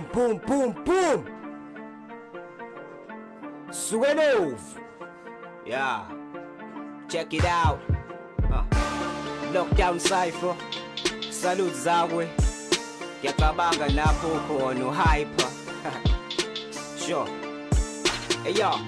Boom, boom, boom, boom. Swenove. Yeah. Check it out. Uh. Lockdown Cypher. Salute zawe. Ngiyacabanga lapho khona hyper. sure. Hey yo.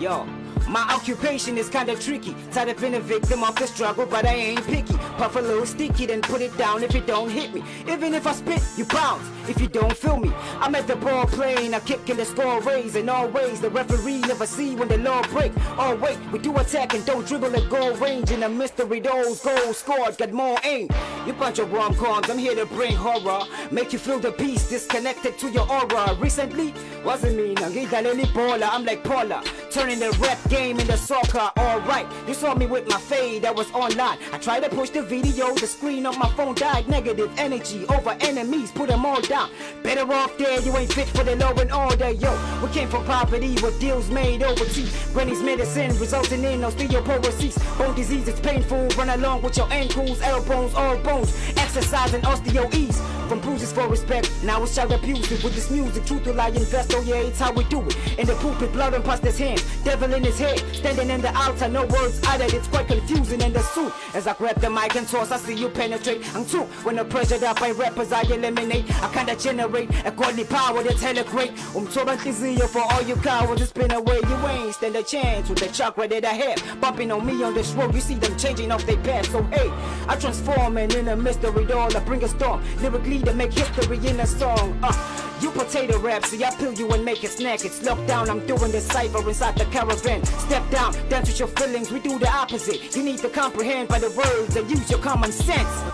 Yo. My occupation is kinda tricky. Tired of being a victim of the struggle, but I ain't picky. Puff a little sticky, then put it down if it don't hit me. Even if I spit, you bounce. If you don't feel me, I'm at the ball playing, I kick kicking the score raise. And Always the referee never see when the law break. Oh wait, we do attack and don't dribble at goal range. In a mystery, those goals scored got more aim. You bunch of rom-coms, I'm here to bring horror. Make you feel the peace disconnected to your aura. Recently, wasn't me. I'm like Paula, turning the rap game into soccer. Alright, you saw me with my fade that was online. I tried to push the video, the screen on my phone died. Negative energy over enemies, put them all down. Better off there, you ain't fit for the law and order. Yo, we came from poverty with deals made overseas. Granny's medicine resulting in osteoporosis. Bone disease is painful, run along with your ankles, elbows, all bones. Exercise and osteo ease. From bruises for respect, now it's child abusive with this music. Truth will lie, invest, oh yeah, it's how we do it. In the pulpit, blood and past his hands, devil in his head, standing in the altar, no words uttered. It's quite confusing in the suit. As I grab the mic and toss, I see you penetrate. I'm too when the pressure that by rappers I eliminate. I kinda generate a godly power that's hella great. Um, nhliziyo for all you cowards, it's been away. You ain't stand a chance with the chakra that I have. Bumping on me on this road, you see them changing off their path. So hey, I transform and in a mystery doll, I bring a storm. Lyrically to make history in a song. Uh, you potato rap, see I peel you and make it snack. It's locked down, I'm doing the cipher inside the caravan. Step down, dance with your feelings, we do the opposite. You need to comprehend by the words and use your common sense.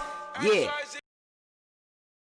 Yeah.